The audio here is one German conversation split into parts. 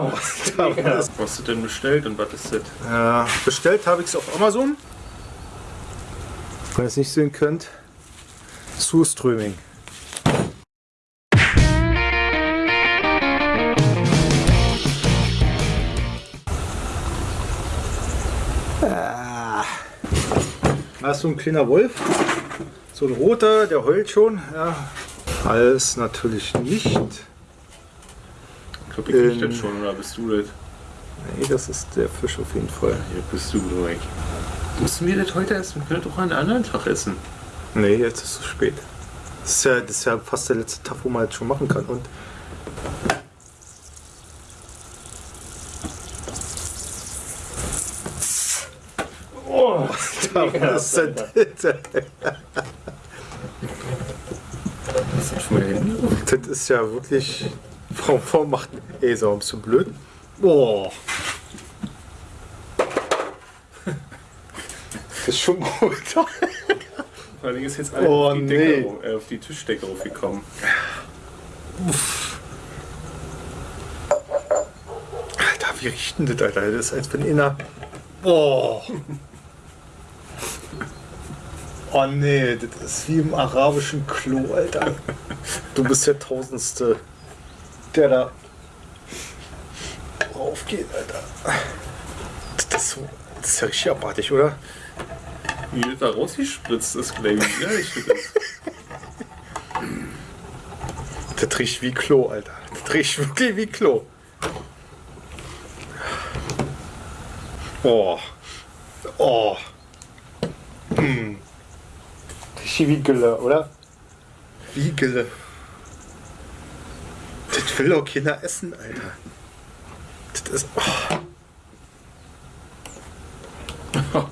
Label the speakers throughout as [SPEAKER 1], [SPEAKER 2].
[SPEAKER 1] Oh,
[SPEAKER 2] Was hast du denn bestellt und was ist das?
[SPEAKER 1] Ja, bestellt habe ich es auf Amazon. Wenn ihr es nicht sehen könnt, Surströming. Ah. Da ist so ein kleiner Wolf. So ein roter, der heult schon. Ja. Alles natürlich nicht.
[SPEAKER 2] Ich glaube, ich das schon, oder bist du das?
[SPEAKER 1] Nee, das ist der Fisch auf jeden Fall.
[SPEAKER 2] Hier bist du, Mike. Müssen wir das heute essen? Wir können doch einen anderen Tag essen.
[SPEAKER 1] Nee, jetzt ist es zu spät. Das ist, ja, das ist ja fast der letzte Tag, wo man das schon machen kann. Und
[SPEAKER 2] Oh,
[SPEAKER 1] was ist denn das?
[SPEAKER 2] Was ist Handy?
[SPEAKER 1] Das ist ja wirklich. Warum, warum macht. Ey, so bist du blöd? Boah. Das ist schon gut.
[SPEAKER 2] Vor allem ist jetzt alles
[SPEAKER 1] Oh,
[SPEAKER 2] auf, die
[SPEAKER 1] nee.
[SPEAKER 2] Decke, äh, auf die Tischdecke aufgekommen.
[SPEAKER 1] Alter, wie riecht denn das, Alter? Das ist, als wenn einer. Boah. Oh nee, das ist wie im arabischen Klo, Alter. Du bist der Tausendste, der da raufgeht, Alter. Das ist, so, das ist ja richtig abartig, oder?
[SPEAKER 2] Wie das da rausgespritzt ist, glaube ich. Ja, ich das.
[SPEAKER 1] Das riecht wie Klo, Alter. Das riecht wirklich wie Klo. Oh. Oh. Hm. Riecht wie Gülle, oder? Wie Gülle. Das will doch keiner essen, Alter. Das ist. Oh.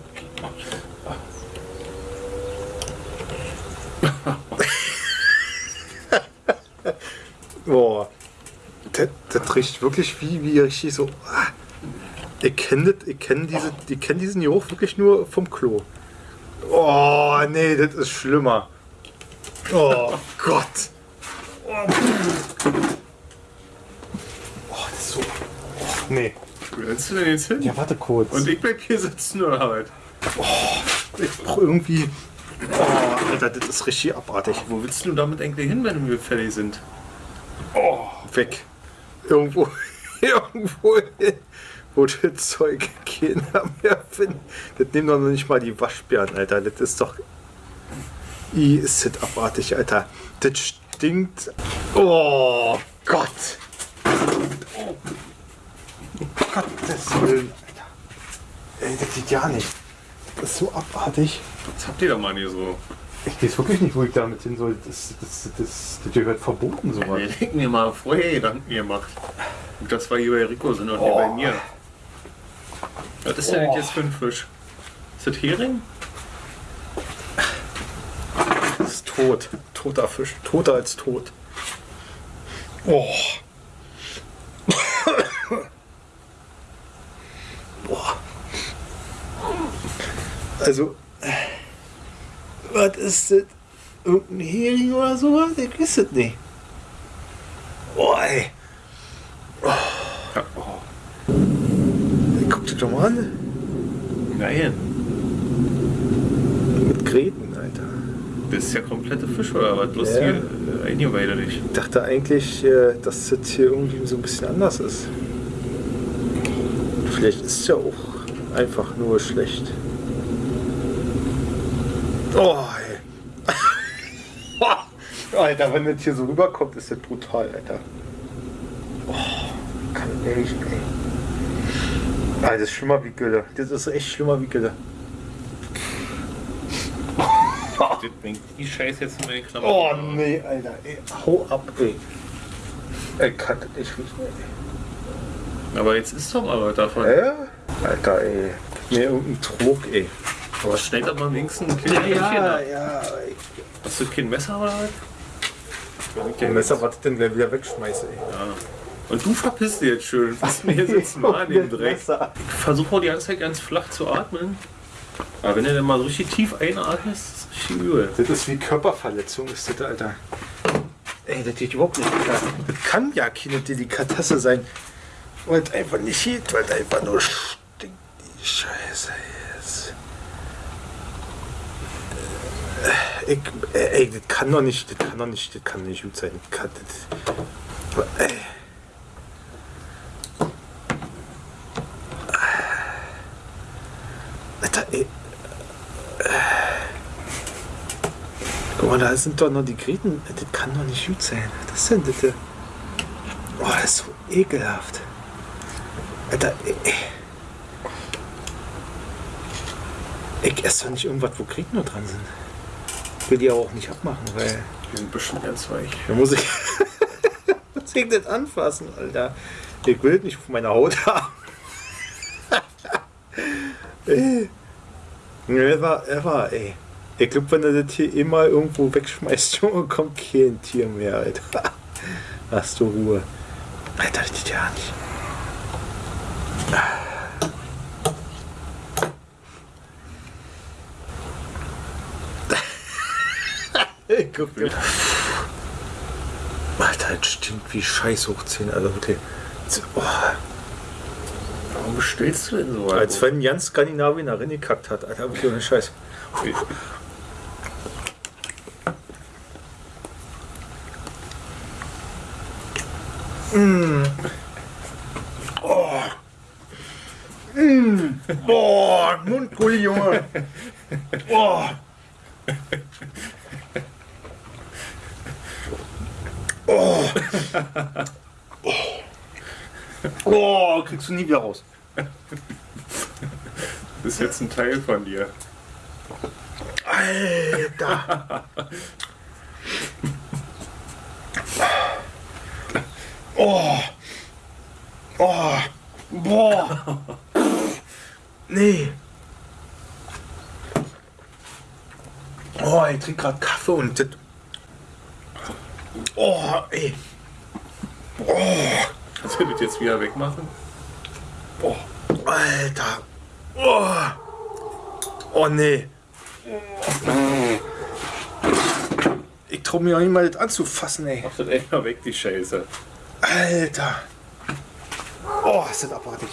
[SPEAKER 1] Boah. Das, das riecht wirklich wie, wie richtig so. ah. Ich kenne kenn diese, ich kenn diesen Geruch wirklich nur vom Klo. Oh, nee, das ist schlimmer. Oh Gott. Oh das ist so. Oh, nee.
[SPEAKER 2] Wo rennst du denn jetzt hin?
[SPEAKER 1] Ja, warte kurz.
[SPEAKER 2] Und ich bleib hier sitzen oder halt?
[SPEAKER 1] ich brauche irgendwie. Oh, Alter, das ist richtig abartig.
[SPEAKER 2] Wo willst du damit eigentlich hin, wenn wir fertig sind?
[SPEAKER 1] Oh, weg. Irgendwo, irgendwo hin, wo das Zeug keiner mehr findet. Das nehmen doch noch nicht mal die Waschbären, Alter. Das ist doch. I, ist das abartig, Alter. Das stinkt. Oh Gott. Oh. Gottes Willen, Alter. Ey, das geht ja nicht. Das ist so abartig.
[SPEAKER 2] Was habt ihr da mal hier so?
[SPEAKER 1] Ich weiß wirklich nicht, wo ich damit hin soll. Das, das, das, das gehört verboten, sowas.
[SPEAKER 2] Wir denken mir mal vorher Gedanken gemacht. Und das war hier bei Rico sind und
[SPEAKER 1] Oh.
[SPEAKER 2] hier bei mir. Was ist denn das jetzt für ein Fisch? Ist das Hering?
[SPEAKER 1] Das ist tot. Toter Fisch. Toter als tot. Oh. Boah. Also, was ist das? Irgendein Hering oder sowas? Ich weiß es nicht. Boah, ey.
[SPEAKER 2] Ja. Oh.
[SPEAKER 1] Guck dir doch mal an.
[SPEAKER 2] Nein.
[SPEAKER 1] Mit Gräten, Alter.
[SPEAKER 2] Das ist ja komplette Fisch oder was? Bloß
[SPEAKER 1] Ja.
[SPEAKER 2] äh, eingeweide dich.
[SPEAKER 1] Ich dachte eigentlich, äh, dass das hier irgendwie so ein bisschen anders ist. Vielleicht ist es ja auch einfach nur schlecht. Oh, ey. Alter, wenn das hier so rüberkommt, ist das brutal, Alter. Oh, kann ehrlich, ey. Ah, das ist schlimmer wie Gülle. Das ist echt schlimmer wie Gülle.
[SPEAKER 2] Das bringt die Scheiße jetzt in meine Klamotten.
[SPEAKER 1] Oh nee, Alter, ey. Hau ab, ey. Ey, kann das nicht riechen, ey.
[SPEAKER 2] Aber jetzt ist doch mal was davon.
[SPEAKER 1] Ja? Alter, ey. Mir irgendein Trog, ey.
[SPEAKER 2] Aber schneid doch mal wenigstens ein Hähnchen ab.
[SPEAKER 1] ja. ey.
[SPEAKER 2] Hast du kein Messer oder was? Wenn ich
[SPEAKER 1] Ein Messer, was ich denn gleich wieder wegschmeiße, ey.
[SPEAKER 2] Ja. Und du verpisst dich jetzt schön. Lass mir hier sitzen mal in dem Dreck. Ich versuche auch die ganze Zeit ganz flach zu atmen. Aber wenn du dann mal so richtig tief einatmest, ist das richtig übel.
[SPEAKER 1] Das ist wie Körperverletzung, ist das, Alter. Ey, das geht überhaupt nicht, Alter. Das kann ja keine Delikatesse sein. Weil es einfach nicht geht, weil es einfach nur stinkt, die Scheiße jetzt. Äh, Ich, äh, ey, das kann doch nicht, das kann doch nicht, das kann nicht gut sein. Kann, das, ey. Alter, ey. Guck mal, da sind doch noch die Gräten. Das kann doch nicht gut sein. Was ist denn das? Oh, das ist so ekelhaft. Alter, ey. Ich esse doch nicht irgendwas, wo Gräten nur dran sind. Ich will die aber auch nicht abmachen, weil
[SPEAKER 2] Die sind bestimmt ganz weich.
[SPEAKER 1] da muss ich. muss ich das anfassen, Alter. Ich will das nicht auf meiner Haut haben. ey. Ever, ever, ey. Ich glaube, wenn er das hier immer irgendwo wegschmeißt, Junge, kommt kein Tier mehr, Alter. Hast du Ruhe. Alter, das geht ja nicht. Guck dir. Alter, das stinkt wie Scheiß hoch 10, also wirklich. Oh,
[SPEAKER 2] Warum bestellst du denn so?
[SPEAKER 1] als wenn ganz Skandinavien da reingekackt hat, Alter, wirklich ohne Scheiß. Boah, Mundgulli, Junge. Boah. Oh. Oh, kriegst du nie wieder raus.
[SPEAKER 2] Das ist jetzt ein Teil von dir.
[SPEAKER 1] Alter. Oh. Oh. Boah. Nee. Oh, ich trinke gerade Kaffee und das. Oh, ey.
[SPEAKER 2] Kannst du das jetzt wieder wegmachen?
[SPEAKER 1] Oh, Alter. Oh. Oh, nee. Ich trau mir auch nicht mal das anzufassen, ey.
[SPEAKER 2] Mach das echt mal weg, die Scheiße.
[SPEAKER 1] Alter. Oh, ist das abartig.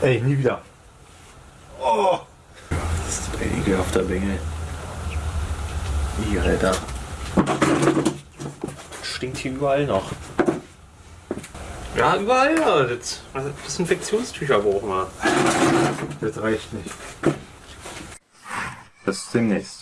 [SPEAKER 1] Ey, nie wieder. Oh.
[SPEAKER 2] Das ist ein ekelhafter Bengel. Alter. Stinkt hier überall noch. Ja, überall ja. Das also Desinfektionstücher brauchen wir.
[SPEAKER 1] Das reicht nicht. Bis demnächst.